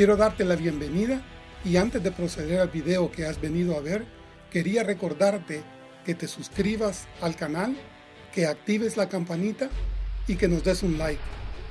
Quiero darte la bienvenida y antes de proceder al video que has venido a ver, quería recordarte que te suscribas al canal, que actives la campanita y que nos des un like.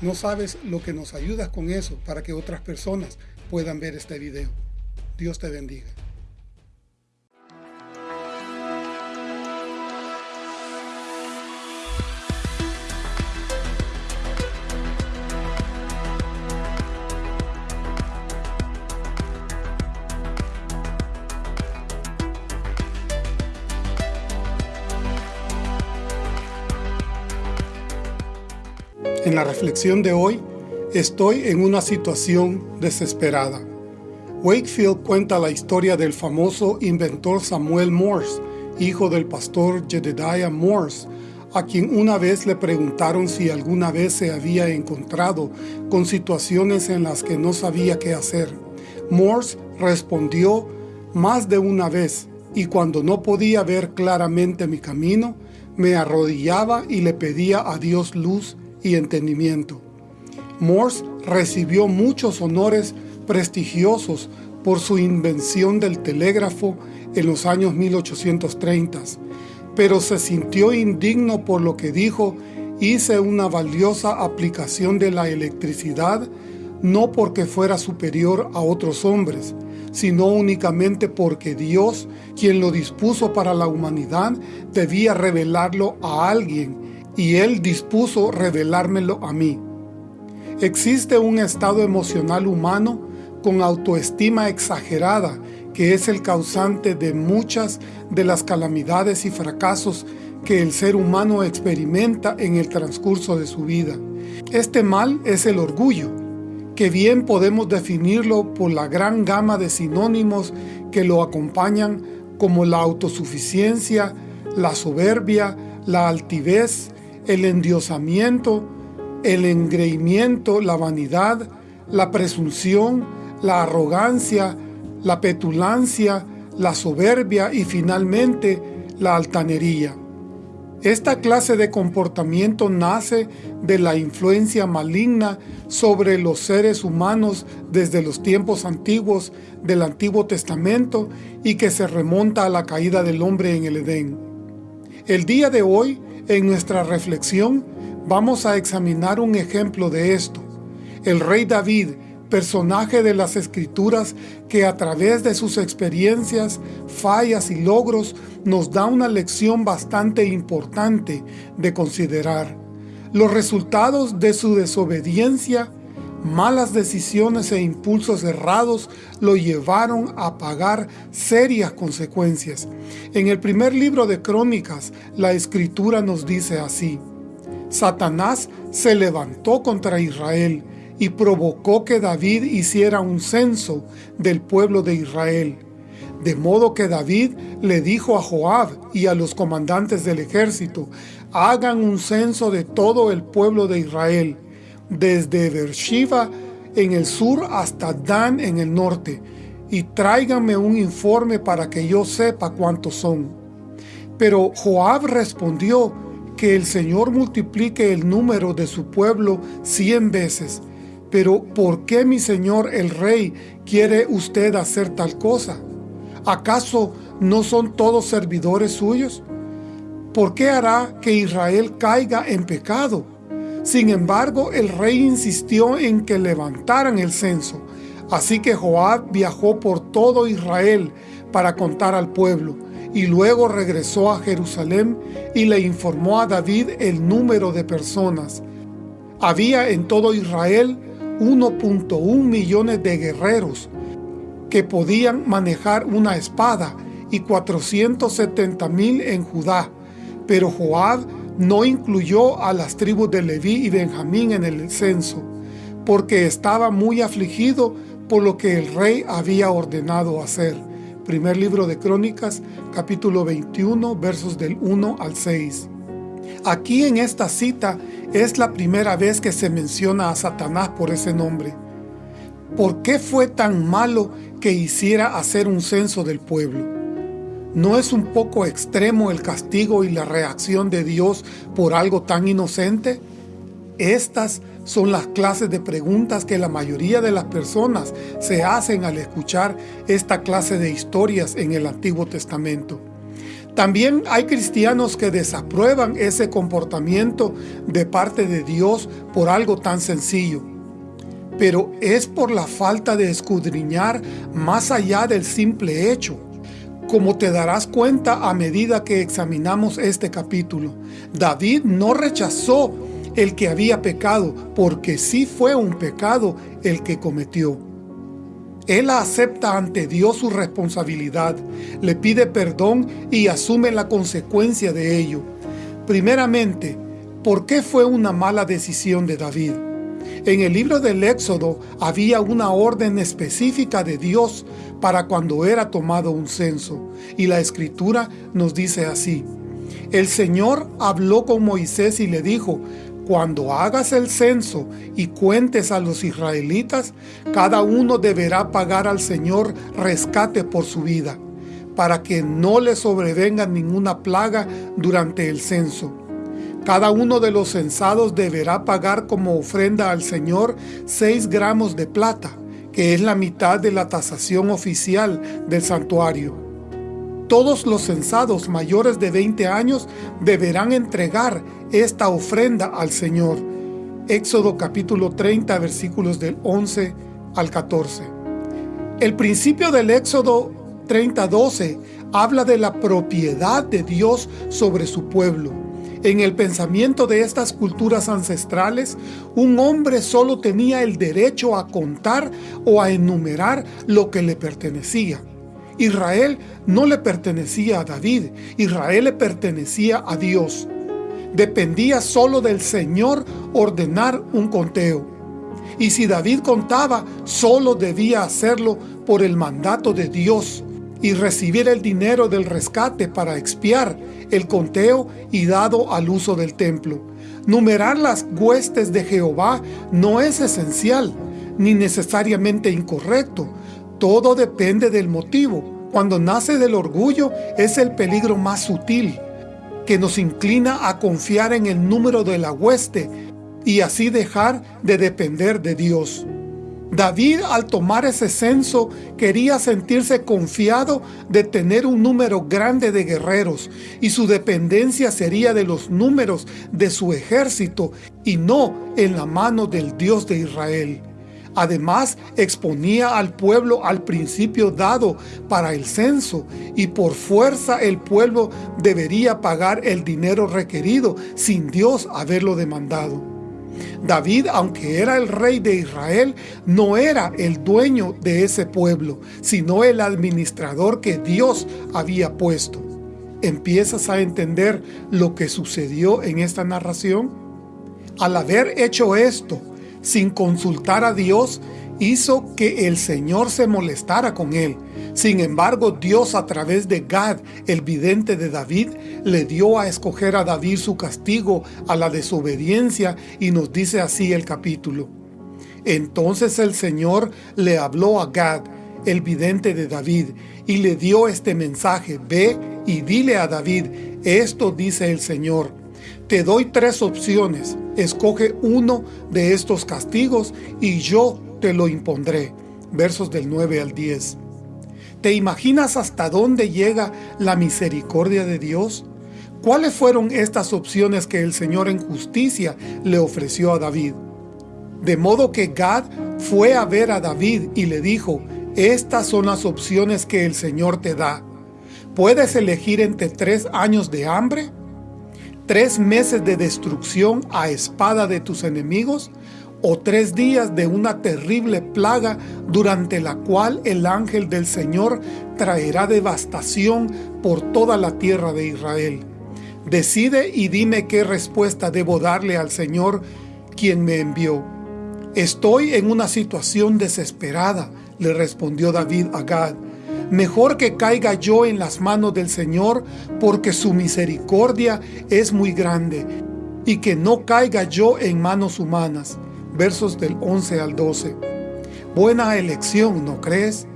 No sabes lo que nos ayudas con eso para que otras personas puedan ver este video. Dios te bendiga. En la reflexión de hoy, estoy en una situación desesperada. Wakefield cuenta la historia del famoso inventor Samuel Morse, hijo del pastor Jedediah Morse, a quien una vez le preguntaron si alguna vez se había encontrado con situaciones en las que no sabía qué hacer. Morse respondió más de una vez, y cuando no podía ver claramente mi camino, me arrodillaba y le pedía a Dios luz y entendimiento. Morse recibió muchos honores prestigiosos por su invención del telégrafo en los años 1830, pero se sintió indigno por lo que dijo, hice una valiosa aplicación de la electricidad, no porque fuera superior a otros hombres, sino únicamente porque Dios, quien lo dispuso para la humanidad, debía revelarlo a alguien y Él dispuso revelármelo a mí. Existe un estado emocional humano con autoestima exagerada que es el causante de muchas de las calamidades y fracasos que el ser humano experimenta en el transcurso de su vida. Este mal es el orgullo, que bien podemos definirlo por la gran gama de sinónimos que lo acompañan como la autosuficiencia, la soberbia, la altivez, el endiosamiento, el engreimiento, la vanidad, la presunción, la arrogancia, la petulancia, la soberbia y finalmente la altanería. Esta clase de comportamiento nace de la influencia maligna sobre los seres humanos desde los tiempos antiguos del Antiguo Testamento y que se remonta a la caída del hombre en el Edén. El día de hoy en nuestra reflexión vamos a examinar un ejemplo de esto. El rey David, personaje de las Escrituras que a través de sus experiencias, fallas y logros nos da una lección bastante importante de considerar. Los resultados de su desobediencia malas decisiones e impulsos errados lo llevaron a pagar serias consecuencias. En el primer libro de Crónicas, la Escritura nos dice así, Satanás se levantó contra Israel y provocó que David hiciera un censo del pueblo de Israel. De modo que David le dijo a Joab y a los comandantes del ejército, hagan un censo de todo el pueblo de Israel desde Beersheba en el sur hasta Dan en el norte, y tráiganme un informe para que yo sepa cuántos son. Pero Joab respondió que el Señor multiplique el número de su pueblo cien veces. Pero ¿por qué mi señor el rey quiere usted hacer tal cosa? ¿Acaso no son todos servidores suyos? ¿Por qué hará que Israel caiga en pecado? Sin embargo, el rey insistió en que levantaran el censo. Así que Joab viajó por todo Israel para contar al pueblo, y luego regresó a Jerusalén y le informó a David el número de personas. Había en todo Israel 1.1 millones de guerreros que podían manejar una espada y 470 mil en Judá, pero Joab no incluyó a las tribus de Leví y Benjamín en el censo, porque estaba muy afligido por lo que el rey había ordenado hacer. Primer libro de Crónicas, capítulo 21, versos del 1 al 6. Aquí en esta cita es la primera vez que se menciona a Satanás por ese nombre. ¿Por qué fue tan malo que hiciera hacer un censo del pueblo? ¿No es un poco extremo el castigo y la reacción de Dios por algo tan inocente? Estas son las clases de preguntas que la mayoría de las personas se hacen al escuchar esta clase de historias en el Antiguo Testamento. También hay cristianos que desaprueban ese comportamiento de parte de Dios por algo tan sencillo. Pero es por la falta de escudriñar más allá del simple hecho. Como te darás cuenta a medida que examinamos este capítulo, David no rechazó el que había pecado, porque sí fue un pecado el que cometió. Él acepta ante Dios su responsabilidad, le pide perdón y asume la consecuencia de ello. Primeramente, ¿por qué fue una mala decisión de David? En el libro del Éxodo había una orden específica de Dios para cuando era tomado un censo, y la Escritura nos dice así, El Señor habló con Moisés y le dijo, cuando hagas el censo y cuentes a los israelitas, cada uno deberá pagar al Señor rescate por su vida, para que no le sobrevenga ninguna plaga durante el censo. Cada uno de los censados deberá pagar como ofrenda al Señor seis gramos de plata, que es la mitad de la tasación oficial del santuario. Todos los censados mayores de 20 años deberán entregar esta ofrenda al Señor. Éxodo capítulo 30 versículos del 11 al 14. El principio del Éxodo 30, 12 habla de la propiedad de Dios sobre su pueblo. En el pensamiento de estas culturas ancestrales, un hombre solo tenía el derecho a contar o a enumerar lo que le pertenecía. Israel no le pertenecía a David, Israel le pertenecía a Dios. Dependía solo del Señor ordenar un conteo. Y si David contaba, solo debía hacerlo por el mandato de Dios y recibir el dinero del rescate para expiar el conteo y dado al uso del templo. Numerar las huestes de Jehová no es esencial, ni necesariamente incorrecto, todo depende del motivo. Cuando nace del orgullo es el peligro más sutil, que nos inclina a confiar en el número de la hueste y así dejar de depender de Dios. David al tomar ese censo quería sentirse confiado de tener un número grande de guerreros y su dependencia sería de los números de su ejército y no en la mano del Dios de Israel. Además, exponía al pueblo al principio dado para el censo y por fuerza el pueblo debería pagar el dinero requerido sin Dios haberlo demandado. David, aunque era el rey de Israel, no era el dueño de ese pueblo, sino el administrador que Dios había puesto. ¿Empiezas a entender lo que sucedió en esta narración? Al haber hecho esto, sin consultar a Dios, hizo que el Señor se molestara con él. Sin embargo, Dios a través de Gad, el vidente de David, le dio a escoger a David su castigo a la desobediencia y nos dice así el capítulo. Entonces el Señor le habló a Gad, el vidente de David, y le dio este mensaje, ve y dile a David, esto dice el Señor, te doy tres opciones, escoge uno de estos castigos y yo te lo impondré. Versos del 9 al 10. ¿Te imaginas hasta dónde llega la misericordia de Dios? ¿Cuáles fueron estas opciones que el Señor en justicia le ofreció a David? De modo que Gad fue a ver a David y le dijo, estas son las opciones que el Señor te da. ¿Puedes elegir entre tres años de hambre tres meses de destrucción a espada de tus enemigos, o tres días de una terrible plaga durante la cual el ángel del Señor traerá devastación por toda la tierra de Israel. Decide y dime qué respuesta debo darle al Señor quien me envió. Estoy en una situación desesperada, le respondió David a Gad. Mejor que caiga yo en las manos del Señor, porque su misericordia es muy grande, y que no caiga yo en manos humanas. Versos del 11 al 12. Buena elección, ¿no crees?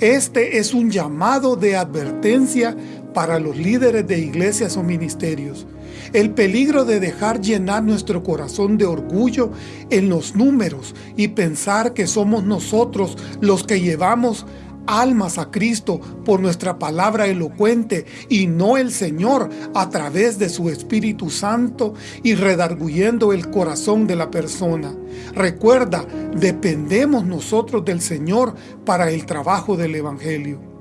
Este es un llamado de advertencia para los líderes de iglesias o ministerios. El peligro de dejar llenar nuestro corazón de orgullo en los números y pensar que somos nosotros los que llevamos almas a Cristo por nuestra palabra elocuente y no el Señor a través de su Espíritu Santo y redarguyendo el corazón de la persona. Recuerda, dependemos nosotros del Señor para el trabajo del Evangelio.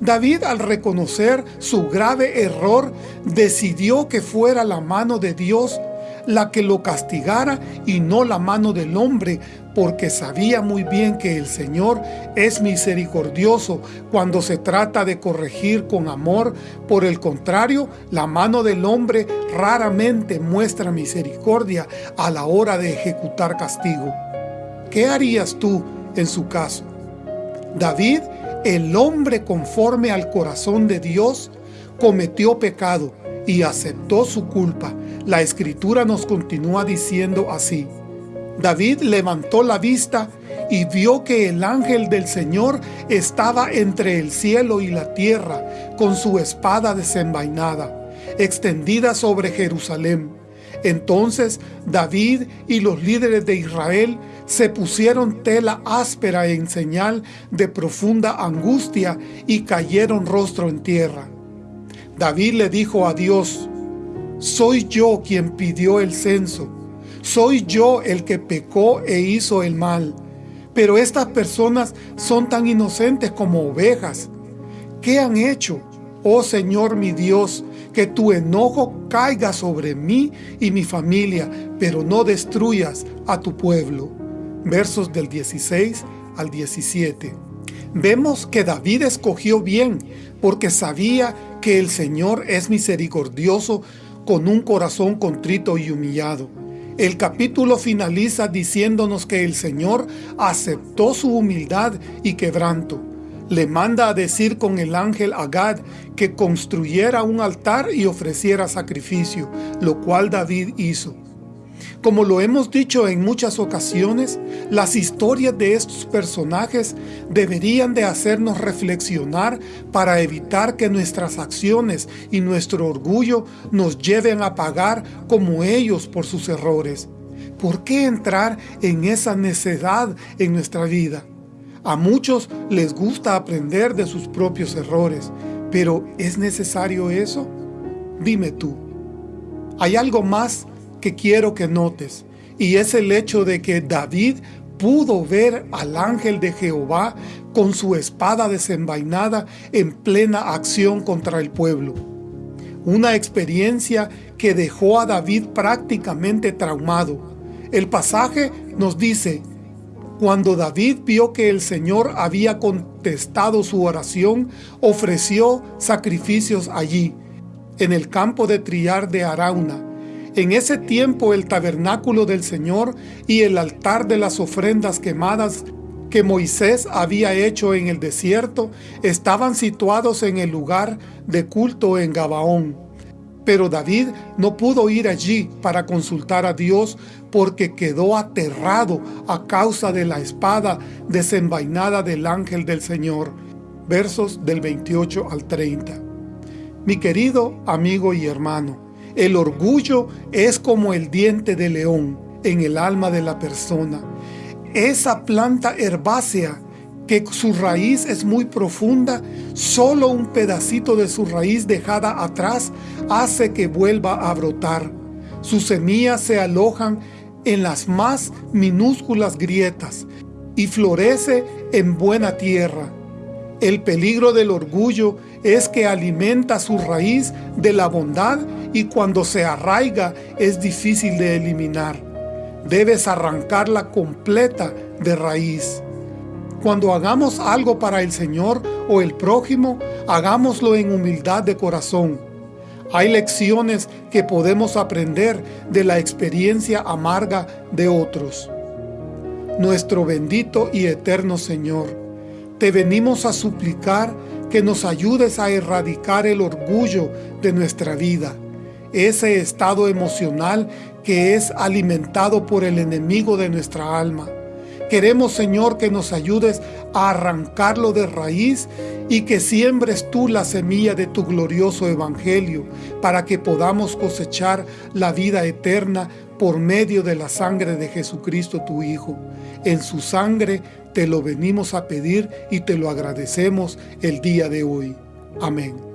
David al reconocer su grave error decidió que fuera la mano de Dios la que lo castigara y no la mano del hombre, porque sabía muy bien que el Señor es misericordioso cuando se trata de corregir con amor. Por el contrario, la mano del hombre raramente muestra misericordia a la hora de ejecutar castigo. ¿Qué harías tú en su caso? David, el hombre conforme al corazón de Dios, cometió pecado y aceptó su culpa. La Escritura nos continúa diciendo así. David levantó la vista y vio que el ángel del Señor estaba entre el cielo y la tierra, con su espada desenvainada, extendida sobre Jerusalén. Entonces David y los líderes de Israel se pusieron tela áspera en señal de profunda angustia y cayeron rostro en tierra. David le dijo a Dios, soy yo quien pidió el censo, soy yo el que pecó e hizo el mal, pero estas personas son tan inocentes como ovejas. ¿Qué han hecho, oh Señor mi Dios, que tu enojo caiga sobre mí y mi familia, pero no destruyas a tu pueblo? Versos del 16 al 17. Vemos que David escogió bien, porque sabía que el Señor es misericordioso con un corazón contrito y humillado. El capítulo finaliza diciéndonos que el Señor aceptó su humildad y quebranto. Le manda a decir con el ángel Agad que construyera un altar y ofreciera sacrificio, lo cual David hizo. Como lo hemos dicho en muchas ocasiones, las historias de estos personajes deberían de hacernos reflexionar para evitar que nuestras acciones y nuestro orgullo nos lleven a pagar como ellos por sus errores. ¿Por qué entrar en esa necedad en nuestra vida? A muchos les gusta aprender de sus propios errores, pero ¿es necesario eso? Dime tú. ¿Hay algo más que quiero que notes, y es el hecho de que David pudo ver al ángel de Jehová con su espada desenvainada en plena acción contra el pueblo. Una experiencia que dejó a David prácticamente traumado. El pasaje nos dice, cuando David vio que el Señor había contestado su oración, ofreció sacrificios allí, en el campo de Triar de Arauna, en ese tiempo el tabernáculo del Señor y el altar de las ofrendas quemadas que Moisés había hecho en el desierto estaban situados en el lugar de culto en Gabaón. Pero David no pudo ir allí para consultar a Dios porque quedó aterrado a causa de la espada desenvainada del ángel del Señor. Versos del 28 al 30. Mi querido amigo y hermano, el orgullo es como el diente de león en el alma de la persona. Esa planta herbácea que su raíz es muy profunda, solo un pedacito de su raíz dejada atrás hace que vuelva a brotar. Sus semillas se alojan en las más minúsculas grietas y florece en buena tierra. El peligro del orgullo es que alimenta su raíz de la bondad y cuando se arraiga es difícil de eliminar. Debes arrancarla completa de raíz. Cuando hagamos algo para el Señor o el prójimo, hagámoslo en humildad de corazón. Hay lecciones que podemos aprender de la experiencia amarga de otros. Nuestro bendito y eterno Señor, te venimos a suplicar que nos ayudes a erradicar el orgullo de nuestra vida, ese estado emocional que es alimentado por el enemigo de nuestra alma. Queremos, Señor, que nos ayudes a arrancarlo de raíz y que siembres tú la semilla de tu glorioso Evangelio para que podamos cosechar la vida eterna por medio de la sangre de Jesucristo tu Hijo. En su sangre te lo venimos a pedir y te lo agradecemos el día de hoy. Amén.